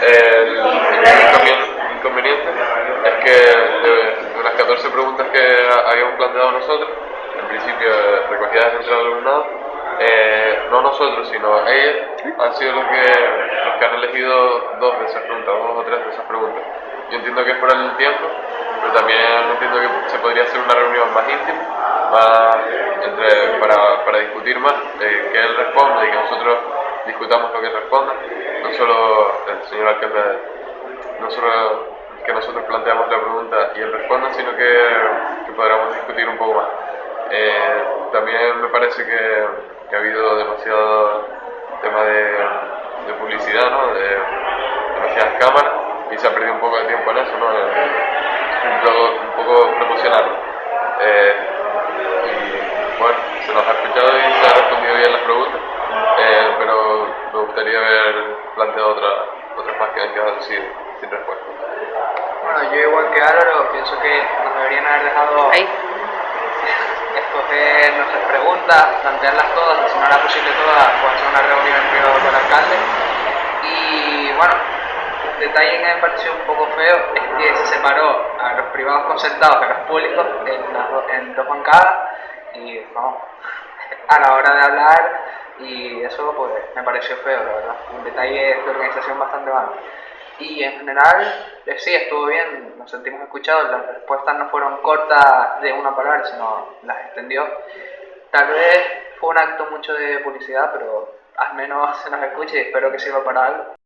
El único inconveniente es que de, las 14 preguntas que habíamos planteado nosotros, en principio recogidas entre el alumnado, eh, no nosotros, sino ellos han sido los que, los que han elegido dos de esas preguntas, dos o tres de esas preguntas. Yo entiendo que es por el tiempo, pero también entiendo que se podría hacer una reunión más íntima, más entre, para, para discutir más, eh, que él responda y que nosotros discutamos lo que responda, no solo el señor alcalde, no solo que nosotros planteamos la pregunta y él responda, sino que, que podamos discutir un poco más. Eh, también me parece que, que, ha habido demasiado tema de, publicidad, ¿no? de demasiadas cámaras y se ha perdido un poco de tiempo en eso, ¿no? un, poco, un. Eh, y bueno, se nos ha escuchado y se ha respondido bien las preguntas, gustaría haber planteado otra, otras más que han quedado sin, sin respuesta. Bueno, yo igual que Álvaro pienso que nos deberían haber dejado Ahí. escoger nuestras preguntas, plantearlas todas, y si no era posible todas, pues hacer una reunión en privado con el alcalde. Y bueno, un detalle que me pareció un poco feo es que se separó a los privados concertados a los públicos en, las do- en dos bancadas y vamos, a la hora de hablar y eso pues me pareció feo, la verdad. Un detalle de organización bastante malo. Y en general, eh, sí, estuvo bien, nos sentimos escuchados, las respuestas no fueron cortas de una palabra, sino las extendió. Tal vez fue un acto mucho de publicidad, pero al menos se nos escuche y espero que sirva para algo.